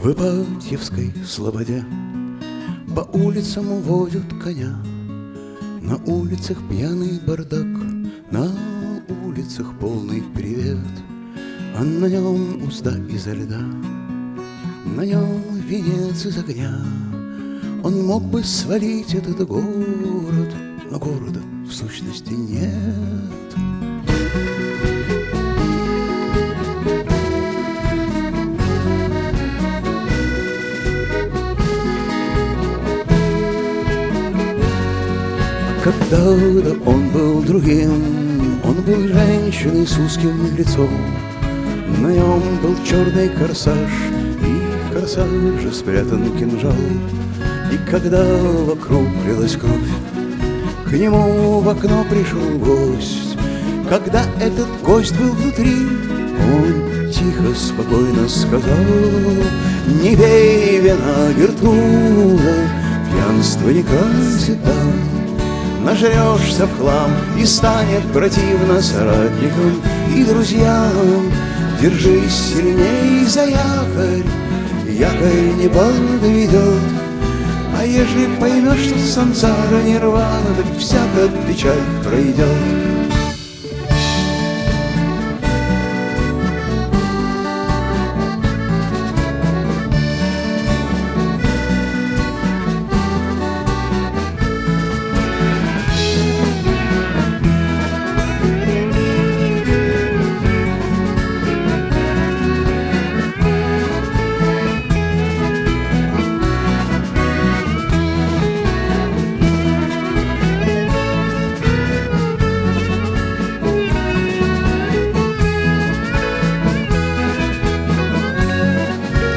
В Ипатьевской слободе По улицам уводят коня. На улицах пьяный бардак На улицах полный привет. А на нем узда изо льда На нем венец из огня. Он мог бы свалить этот город Но города в сущности нет Когда-то он был другим, он был женщиной с узким лицом. На нем был черный корсаж, и в корсаже спрятан кинжал. И когда вокруг лилась кровь, к нему в окно пришел гость. Когда этот гость был внутри, он тихо, спокойно сказал, Не пей вина, Гертруда, пьянство не красит там. Нажрешься в хлам и станет противно соратникам и друзьям. Держись сильней за якорь, якорь не подведет. А ежели поймешь, что сансара нирвана, так всякая печаль пройдет.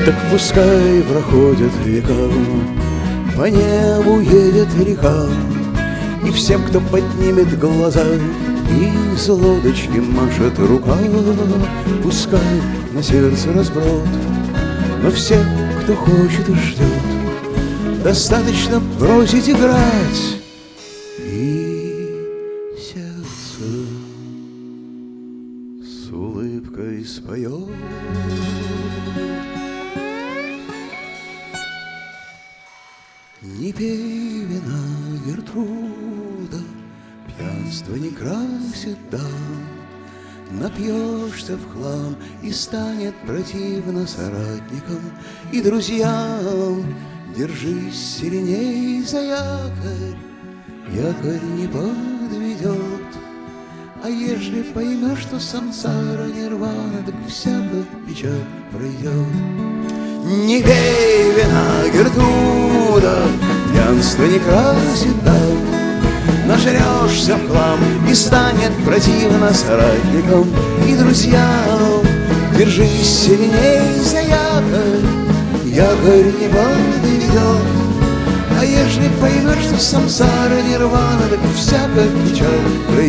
Так пускай проходят века, По небу едет река, И всем, кто поднимет глаза, Из лодочки машет рука, Пускай на сердце разброд, Но всем, кто хочет и ждет, Достаточно бросить играть, И сердце с улыбкой споет. Не пей вина, Гертруда, Пьянство не красит дам. Напьешься в хлам и станет противно соратникам и друзьям. Держись сильней за якорь, якорь не подведет. А ежели поймешь, что сансара нирвана, так всякая печаль пройдет. Не пей вина, Гертруда, пьянство не красит дам. Нажрешься в хлам и станет противно соратникам и друзьям. Держись сильней за якорь, якорь не подведет. А ежели поймешь, что самсара нирвана, так всякая печаль.